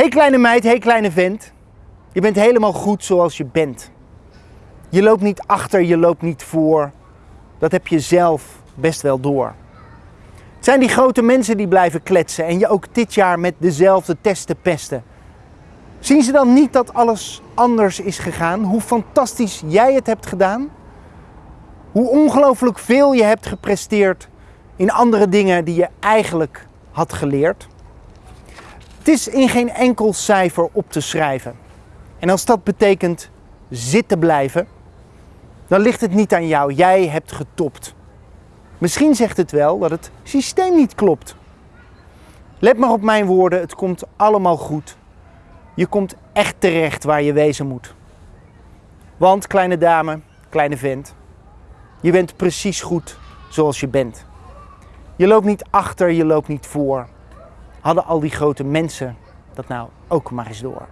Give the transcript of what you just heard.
Hey kleine meid, hey kleine vent. Je bent helemaal goed zoals je bent. Je loopt niet achter, je loopt niet voor. Dat heb je zelf best wel door. Het zijn die grote mensen die blijven kletsen en je ook dit jaar met dezelfde testen pesten. Zien ze dan niet dat alles anders is gegaan? Hoe fantastisch jij het hebt gedaan? Hoe ongelooflijk veel je hebt gepresteerd in andere dingen die je eigenlijk had geleerd? Het is in geen enkel cijfer op te schrijven. En als dat betekent zitten blijven, dan ligt het niet aan jou. Jij hebt getopt. Misschien zegt het wel dat het systeem niet klopt. Let maar op mijn woorden, het komt allemaal goed. Je komt echt terecht waar je wezen moet. Want kleine dame, kleine vent, je bent precies goed zoals je bent. Je loopt niet achter, je loopt niet voor. Hadden al die grote mensen dat nou ook maar eens door.